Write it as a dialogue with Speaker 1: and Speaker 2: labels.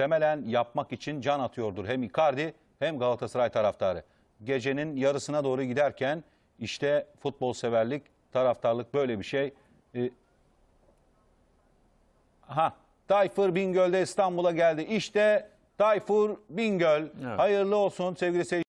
Speaker 1: muhtemelen yapmak için can atıyordur. Hem Icardi hem Galatasaray taraftarı. Gecenin yarısına doğru giderken işte futbol severlik, taraftarlık böyle bir şey. Ee, Ha, Tayfur Bingöl de İstanbul'a geldi. İşte Tayfur Bingöl.
Speaker 2: Evet.
Speaker 1: Hayırlı olsun sevgili seyirciler.